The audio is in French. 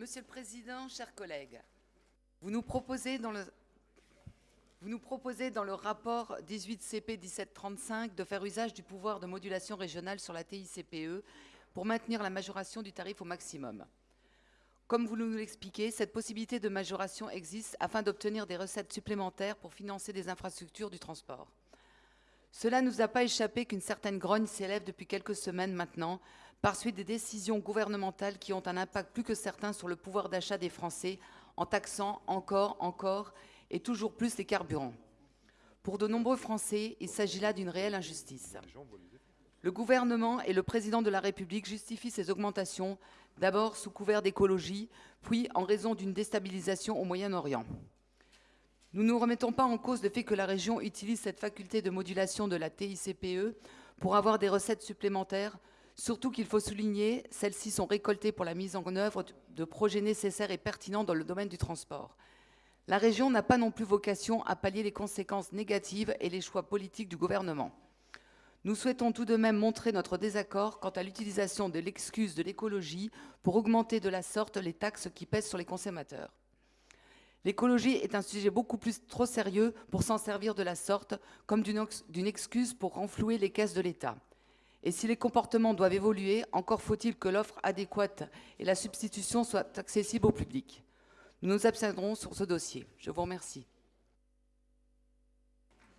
Monsieur le Président, chers collègues, vous nous proposez dans le, rapport 18 CP 1735 de faire usage du pouvoir de modulation régionale sur la TICPE pour maintenir la majoration du tarif au maximum. Comme vous nous l'expliquez, cette possibilité de majoration existe afin d'obtenir des recettes supplémentaires pour financer des infrastructures du transport. Cela ne nous a pas échappé qu'une certaine grogne s'élève depuis quelques semaines maintenant par suite des décisions gouvernementales qui ont un impact plus que certain sur le pouvoir d'achat des Français en taxant encore, encore et toujours plus les carburants. Pour de nombreux Français, il s'agit là d'une réelle injustice. Le gouvernement et le président de la République justifient ces augmentations d'abord sous couvert d'écologie, puis en raison d'une déstabilisation au Moyen-Orient. Nous ne remettons pas en cause le fait que la région utilise cette faculté de modulation de la TICPE pour avoir des recettes supplémentaires, surtout qu'il faut souligner, celles-ci sont récoltées pour la mise en œuvre de projets nécessaires et pertinents dans le domaine du transport. La région n'a pas non plus vocation à pallier les conséquences négatives et les choix politiques du gouvernement. Nous souhaitons tout de même montrer notre désaccord quant à l'utilisation de l'excuse de l'écologie pour augmenter de la sorte les taxes qui pèsent sur les consommateurs. L'écologie est un sujet beaucoup plus trop sérieux pour s'en servir de la sorte, comme d'une excuse pour renflouer les caisses de l'État. Et si les comportements doivent évoluer, encore faut-il que l'offre adéquate et la substitution soient accessibles au public. Nous nous abstiendrons sur ce dossier. Je vous remercie.